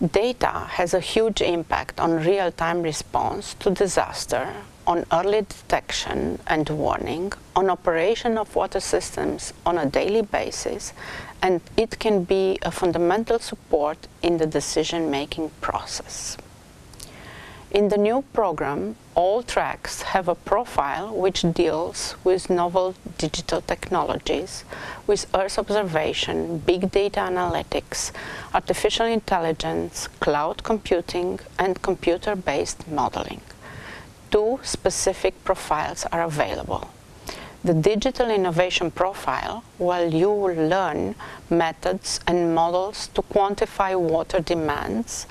Data has a huge impact on real-time response to disaster, on early detection and warning, on operation of water systems on a daily basis, and it can be a fundamental support in the decision-making process. In the new program, all tracks have a profile which deals with novel digital technologies, with Earth observation, big data analytics, artificial intelligence, cloud computing and computer-based modeling. Two specific profiles are available. The digital innovation profile, where you will learn methods and models to quantify water demands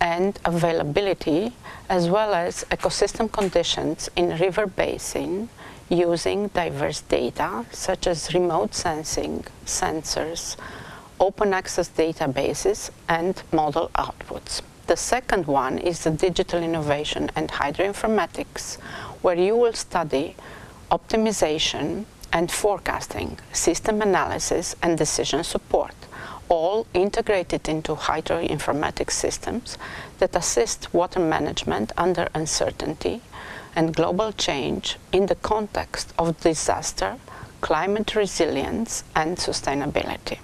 and availability as well as ecosystem conditions in river basin using diverse data such as remote sensing, sensors, open access databases and model outputs. The second one is the digital innovation and hydroinformatics where you will study optimization and forecasting, system analysis and decision support all integrated into hydroinformatics systems that assist water management under uncertainty and global change in the context of disaster, climate resilience and sustainability.